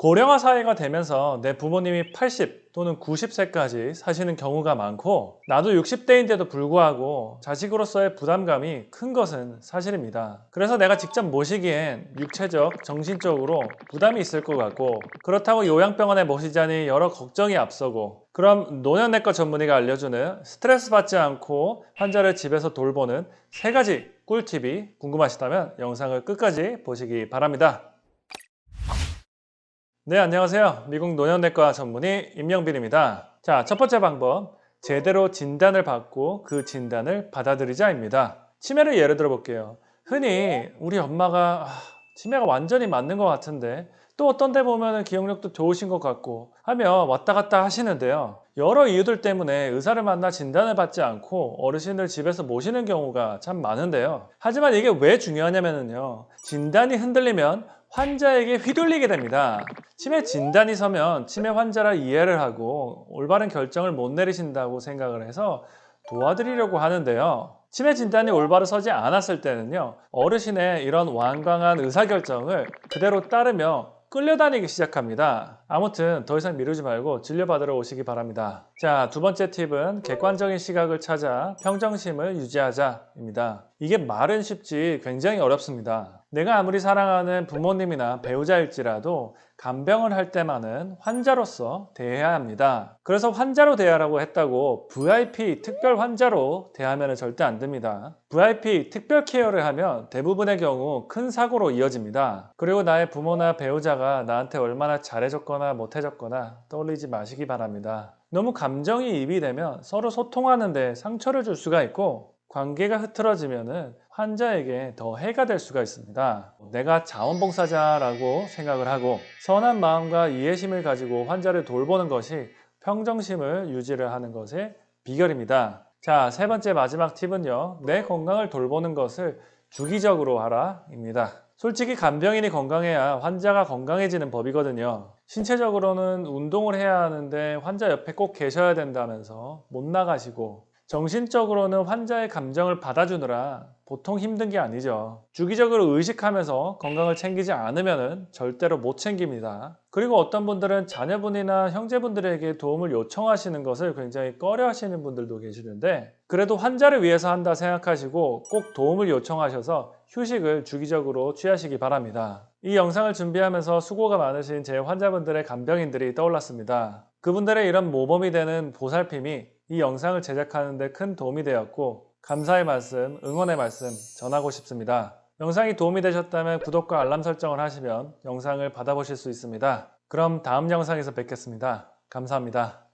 고령화 사회가 되면서 내 부모님이 80 또는 90세까지 사시는 경우가 많고 나도 60대인데도 불구하고 자식으로서의 부담감이 큰 것은 사실입니다. 그래서 내가 직접 모시기엔 육체적, 정신적으로 부담이 있을 것 같고 그렇다고 요양병원에 모시자니 여러 걱정이 앞서고 그럼 노년내과 전문의가 알려주는 스트레스 받지 않고 환자를 집에서 돌보는 세 가지 꿀팁이 궁금하시다면 영상을 끝까지 보시기 바랍니다. 네, 안녕하세요. 미국 노년내과 전문의 임영빈입니다. 자, 첫 번째 방법. 제대로 진단을 받고 그 진단을 받아들이자입니다. 치매를 예를 들어 볼게요. 흔히 우리 엄마가 아, 치매가 완전히 맞는 것 같은데 또 어떤 데 보면 기억력도 좋으신 것 같고 하며 왔다 갔다 하시는데요. 여러 이유들 때문에 의사를 만나 진단을 받지 않고 어르신을 집에서 모시는 경우가 참 많은데요. 하지만 이게 왜 중요하냐면요. 진단이 흔들리면 환자에게 휘둘리게 됩니다. 치매 진단이 서면 치매 환자라 이해를 하고 올바른 결정을 못 내리신다고 생각을 해서 도와드리려고 하는데요. 치매 진단이 올바로 서지 않았을 때는요. 어르신의 이런 완강한 의사결정을 그대로 따르며 끌려다니기 시작합니다. 아무튼 더 이상 미루지 말고 진료받으러 오시기 바랍니다. 자, 두 번째 팁은 객관적인 시각을 찾아 평정심을 유지하자입니다. 이게 말은 쉽지 굉장히 어렵습니다. 내가 아무리 사랑하는 부모님이나 배우자일지라도 간병을 할 때만은 환자로서 대해야 합니다. 그래서 환자로 대하라고 했다고 VIP 특별 환자로 대하면 절대 안 됩니다. VIP 특별 케어를 하면 대부분의 경우 큰 사고로 이어집니다. 그리고 나의 부모나 배우자가 나한테 얼마나 잘해줬거나 못해줬거나 떠올리지 마시기 바랍니다. 너무 감정이 입이 되면 서로 소통하는 데 상처를 줄 수가 있고 관계가 흐트러지면 환자에게 더 해가 될 수가 있습니다. 내가 자원봉사자라고 생각을 하고 선한 마음과 이해심을 가지고 환자를 돌보는 것이 평정심을 유지를 하는 것의 비결입니다. 자, 세 번째 마지막 팁은요. 내 건강을 돌보는 것을 주기적으로 하라 입니다. 솔직히 간병인이 건강해야 환자가 건강해지는 법이거든요. 신체적으로는 운동을 해야 하는데 환자 옆에 꼭 계셔야 된다면서 못 나가시고 정신적으로는 환자의 감정을 받아주느라 보통 힘든 게 아니죠. 주기적으로 의식하면서 건강을 챙기지 않으면 절대로 못 챙깁니다. 그리고 어떤 분들은 자녀분이나 형제분들에게 도움을 요청하시는 것을 굉장히 꺼려 하시는 분들도 계시는데 그래도 환자를 위해서 한다 생각하시고 꼭 도움을 요청하셔서 휴식을 주기적으로 취하시기 바랍니다. 이 영상을 준비하면서 수고가 많으신 제 환자분들의 간병인들이 떠올랐습니다. 그분들의 이런 모범이 되는 보살핌이 이 영상을 제작하는 데 큰 도움이 되었고 감사의 말씀, 응원의 말씀 전하고 싶습니다. 영상이 도움이 되셨다면 구독과 알람 설정을 하시면 영상을 받아보실 수 있습니다. 그럼 다음 영상에서 뵙겠습니다. 감사합니다.